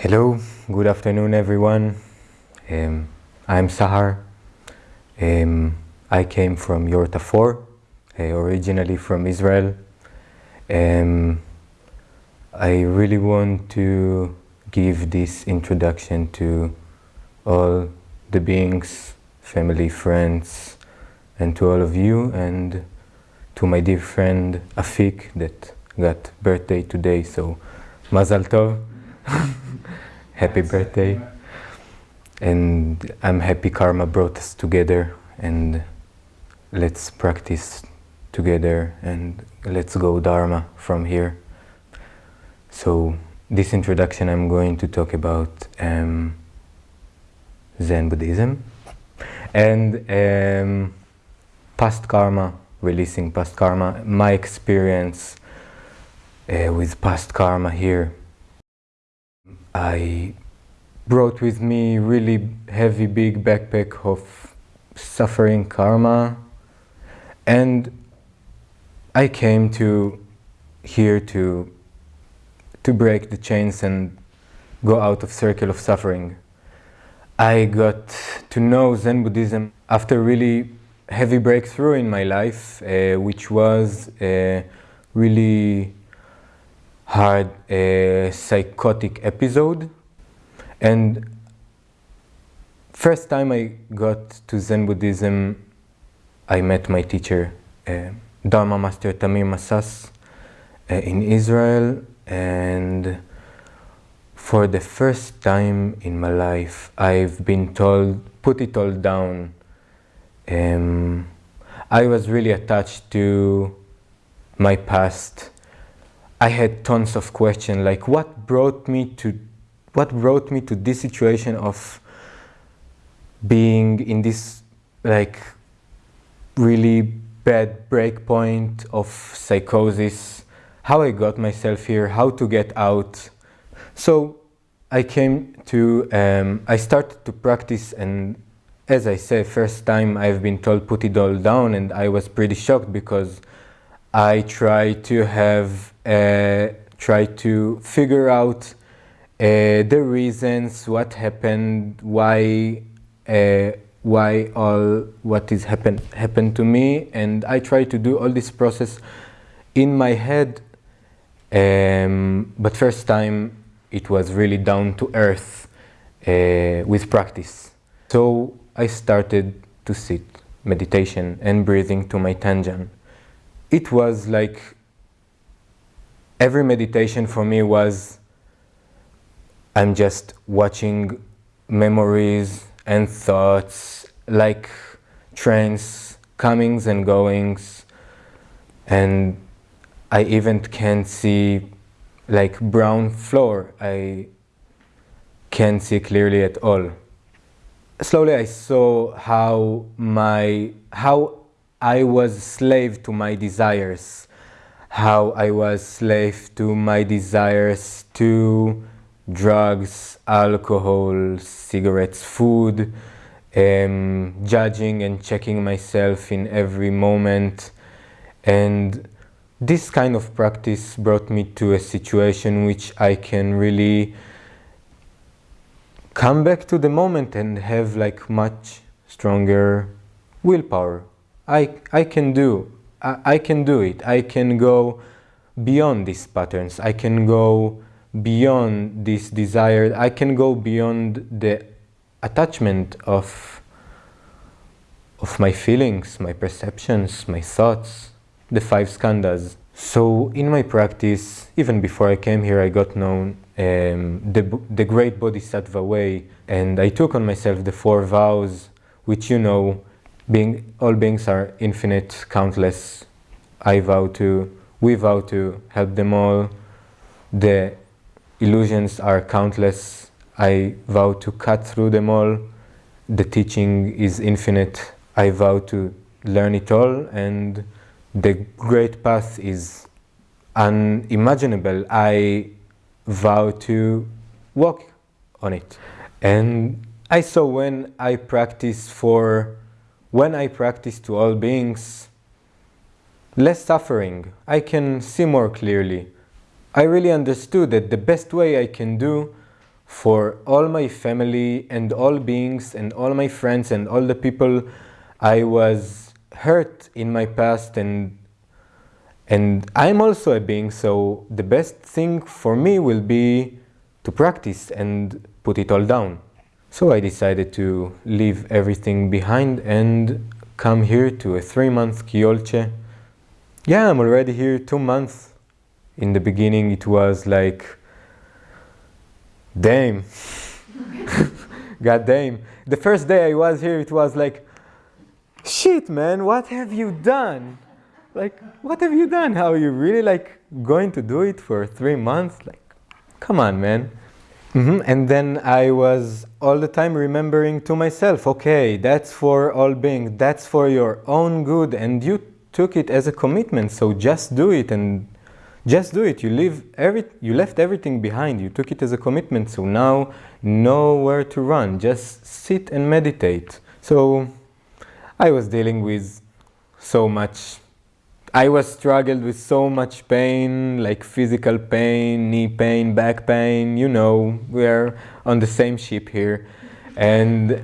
Hello, good afternoon everyone. Um, I'm Sahar. Um, I came from Yorta 4, uh, originally from Israel. Um, I really want to give this introduction to all the beings, family, friends, and to all of you, and to my dear friend Afik that got birthday today. So, Mazal Tov. happy birthday. And I'm happy karma brought us together and let's practice together and let's go Dharma from here. So this introduction I'm going to talk about um, Zen Buddhism and um, past karma, releasing past karma, my experience uh, with past karma here I brought with me really heavy big backpack of suffering karma and I came to here to to break the chains and go out of circle of suffering. I got to know Zen Buddhism after really heavy breakthrough in my life, uh, which was uh, really had a psychotic episode. And first time I got to Zen Buddhism I met my teacher uh, Dharma Master Tamir Massas uh, in Israel. And for the first time in my life I've been told put it all down. Um, I was really attached to my past I had tons of questions like what brought me to what brought me to this situation of being in this like really bad breakpoint of psychosis? How I got myself here how to get out? So I came to um, I started to practice and as I say, first time I've been told put it all down and I was pretty shocked because I try to have uh, try to figure out uh, the reasons, what happened, why, uh, why all what is happened happened to me, and I try to do all this process in my head. Um, but first time it was really down to earth uh, with practice. So I started to sit meditation and breathing to my tanjam. It was like every meditation for me was I'm just watching memories and thoughts like trains comings and goings. And I even can see like brown floor. I can't see clearly at all. Slowly I saw how my how I was slave to my desires how I was slave to my desires to drugs, alcohol, cigarettes, food, um, judging and checking myself in every moment. And this kind of practice brought me to a situation which I can really come back to the moment and have like much stronger willpower. I, I can do I, I can do it. I can go beyond these patterns. I can go beyond this desire. I can go beyond the attachment of of my feelings, my perceptions, my thoughts, the five skandhas. So in my practice, even before I came here, I got known um, the, the great Bodhisattva way and I took on myself the four vows, which you know being, all beings are infinite, countless. I vow to, we vow to help them all. The illusions are countless. I vow to cut through them all. The teaching is infinite. I vow to learn it all and the great path is unimaginable. I vow to walk on it. And I saw when I practice for when I practice to all beings, less suffering, I can see more clearly. I really understood that the best way I can do for all my family and all beings and all my friends and all the people I was hurt in my past and and I'm also a being so the best thing for me will be to practice and put it all down. So I decided to leave everything behind and come here to a three month Kyolche. Yeah, I'm already here two months. In the beginning it was like, damn, god damn. The first day I was here it was like, shit man, what have you done? Like, what have you done? How are you really like going to do it for three months? Like, come on man. Mm -hmm. And then I was all the time remembering to myself, okay, that's for all beings, that's for your own good, and you took it as a commitment, so just do it and just do it. You leave every, you left everything behind. You took it as a commitment, so now know where to run. Just sit and meditate. So I was dealing with so much I was struggled with so much pain, like physical pain, knee pain, back pain, you know, we're on the same ship here. And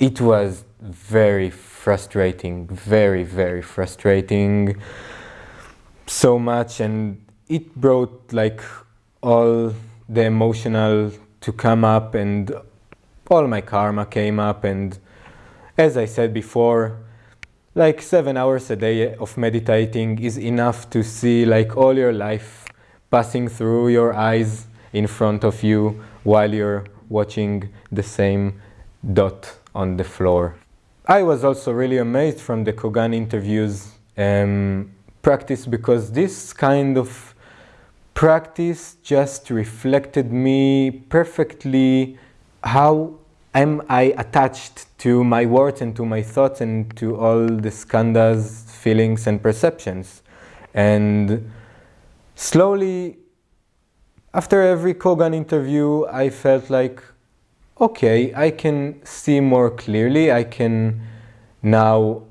it was very frustrating, very, very frustrating. So much and it brought like all the emotional to come up and all my karma came up and as I said before, like seven hours a day of meditating is enough to see like all your life passing through your eyes in front of you while you're watching the same dot on the floor. I was also really amazed from the Kogan interviews um, practice because this kind of practice just reflected me perfectly how am I attached to my words and to my thoughts and to all the skandhas, feelings and perceptions. And slowly, after every Kogan interview, I felt like, okay, I can see more clearly. I can now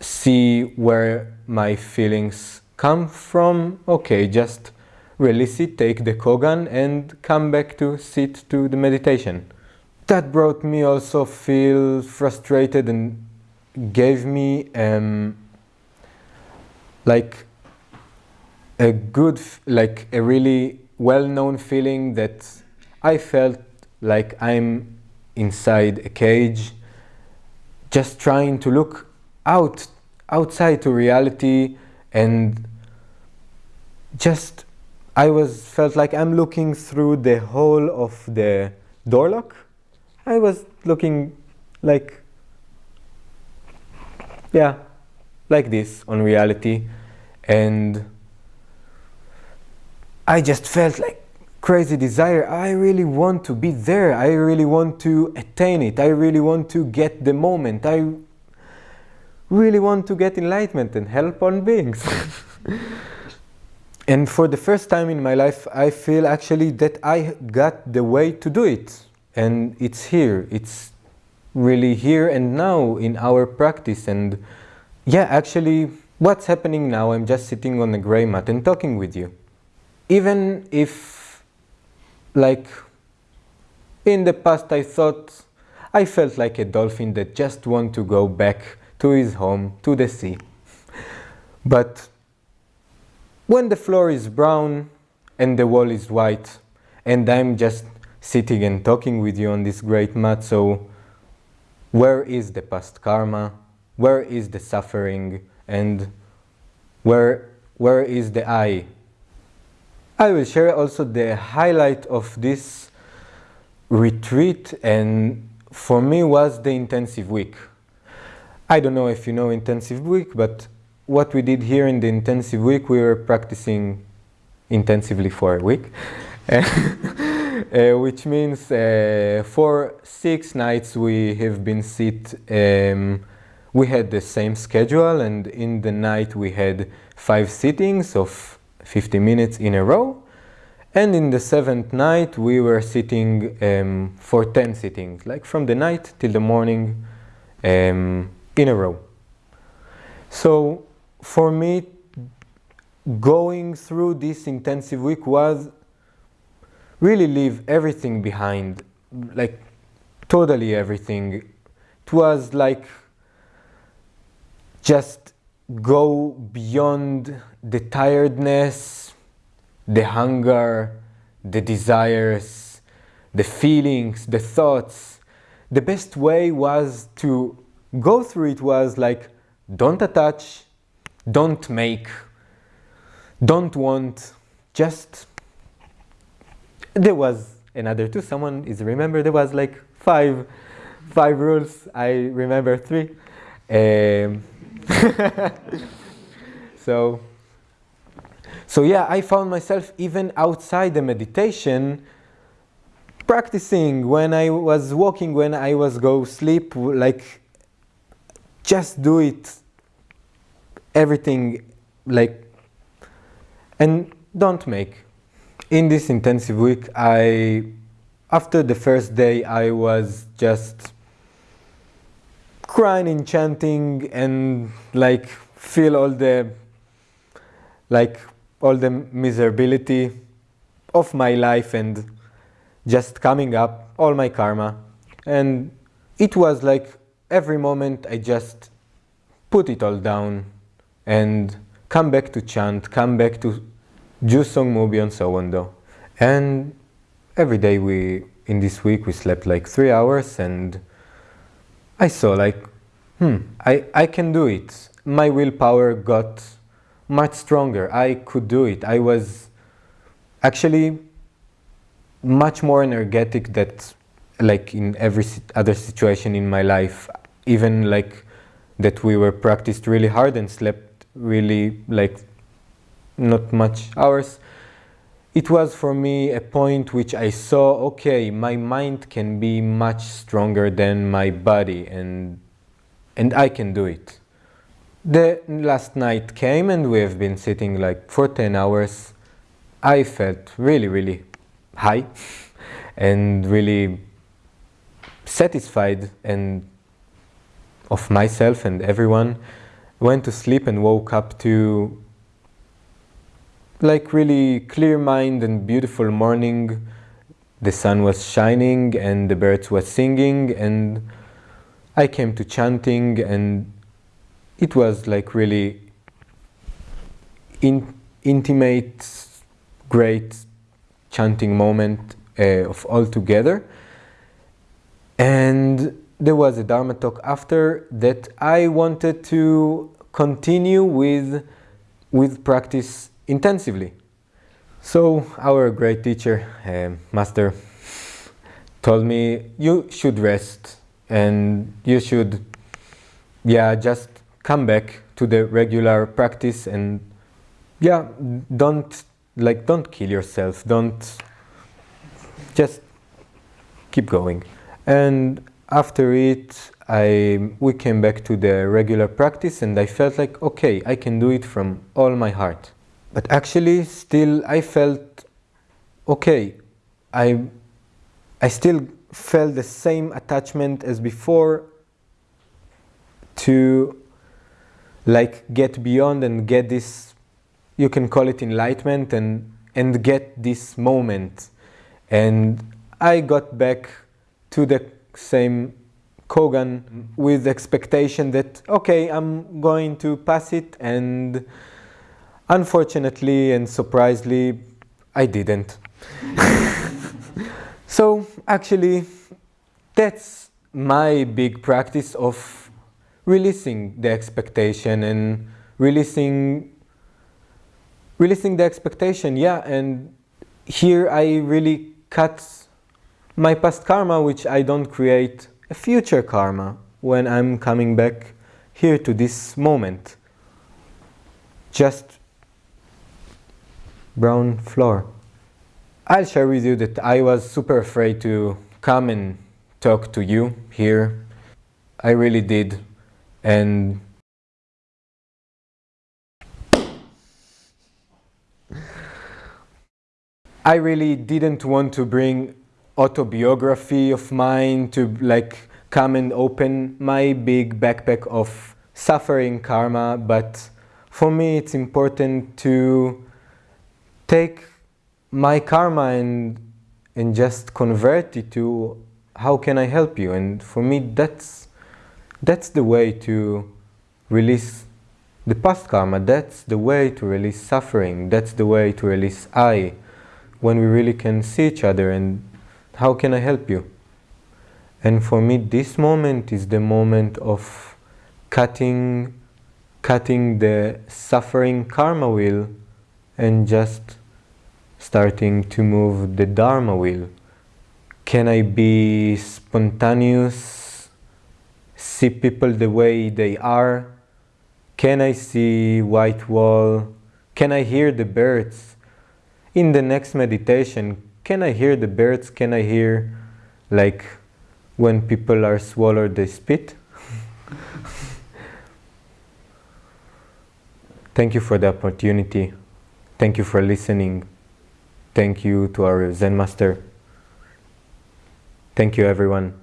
see where my feelings come from. Okay, just release it, take the Kogan and come back to sit to the meditation that brought me also feel frustrated and gave me um, like a good, like a really well-known feeling that I felt like I'm inside a cage, just trying to look out, outside to reality and just I was felt like I'm looking through the hole of the door lock I was looking like, yeah, like this on reality. And I just felt like crazy desire. I really want to be there. I really want to attain it. I really want to get the moment. I really want to get enlightenment and help on beings. and for the first time in my life, I feel actually that I got the way to do it and it's here it's really here and now in our practice. And yeah actually what's happening now i'm just sitting on the gray mat and talking with you. Even if like in the past i thought i felt like a dolphin that just want to go back to his home to the sea. But when the floor is brown and the wall is white and i'm just sitting and talking with you on this great mat. So where is the past karma? Where is the suffering? And where, where is the I? I will share also the highlight of this retreat and for me was the intensive week. I don't know if you know intensive week, but what we did here in the intensive week, we were practicing intensively for a week. uh, which means uh, for six nights we have been sit. Um, we had the same schedule, and in the night we had five sittings of 50 minutes in a row. And in the seventh night we were sitting um, for 10 sittings, like from the night till the morning um, in a row. So for me, going through this intensive week was really leave everything behind, like totally everything. It was like just go beyond the tiredness, the hunger, the desires, the feelings, the thoughts. The best way was to go through it was like don't attach, don't make, don't want, just there was another two. Someone is remember there was like five, five rules. I remember three. Um, so, so yeah, I found myself even outside the meditation practicing when I was walking, when I was go sleep, like just do it, everything like, and don't make. In this intensive week, I, after the first day, I was just crying and chanting and like feel all the like all the miserability of my life and just coming up all my karma. And it was like every moment I just put it all down and come back to chant, come back to Jusong Mubi and so on though. And every day we, in this week, we slept like three hours and I saw like, hmm, I, I can do it. My willpower got much stronger. I could do it. I was actually much more energetic that like in every other situation in my life, even like that we were practiced really hard and slept really like not much hours it was for me a point which I saw, okay, my mind can be much stronger than my body and, and I can do it. The last night came and we have been sitting like for 10 hours. I felt really, really high and really satisfied and of myself and everyone. Went to sleep and woke up to like really clear mind and beautiful morning. The sun was shining and the birds were singing and I came to chanting and it was like really in, intimate, great chanting moment uh, of all together. And there was a Dharma talk after that I wanted to continue with, with practice intensively. So our great teacher, uh, master, told me you should rest and you should, yeah, just come back to the regular practice and yeah, don't like don't kill yourself, don't just keep going. And after it, I we came back to the regular practice and I felt like okay, I can do it from all my heart. But actually, still, I felt okay. I, I still felt the same attachment as before to like get beyond and get this, you can call it enlightenment and, and get this moment. And I got back to the same Kogan with expectation that, okay, I'm going to pass it and Unfortunately and surprisingly, I didn't. so actually, that's my big practice of releasing the expectation and releasing releasing the expectation yeah and here i really cut my past karma which i don't create a future karma when i'm coming back here to this moment just brown floor. I'll share with you that I was super afraid to come and talk to you here. I really did. And I really didn't want to bring autobiography of mine to like come and open my big backpack of suffering karma, but for me it's important to take my karma and and just convert it to how can I help you? And for me, that's, that's the way to release the past karma. That's the way to release suffering. That's the way to release I, when we really can see each other and how can I help you? And for me, this moment is the moment of cutting, cutting the suffering karma wheel and just starting to move the dharma wheel. Can I be spontaneous, see people the way they are? Can I see white wall? Can I hear the birds? In the next meditation, can I hear the birds? Can I hear like when people are swallowed they spit? Thank you for the opportunity. Thank you for listening. Thank you to our Zen master. Thank you everyone.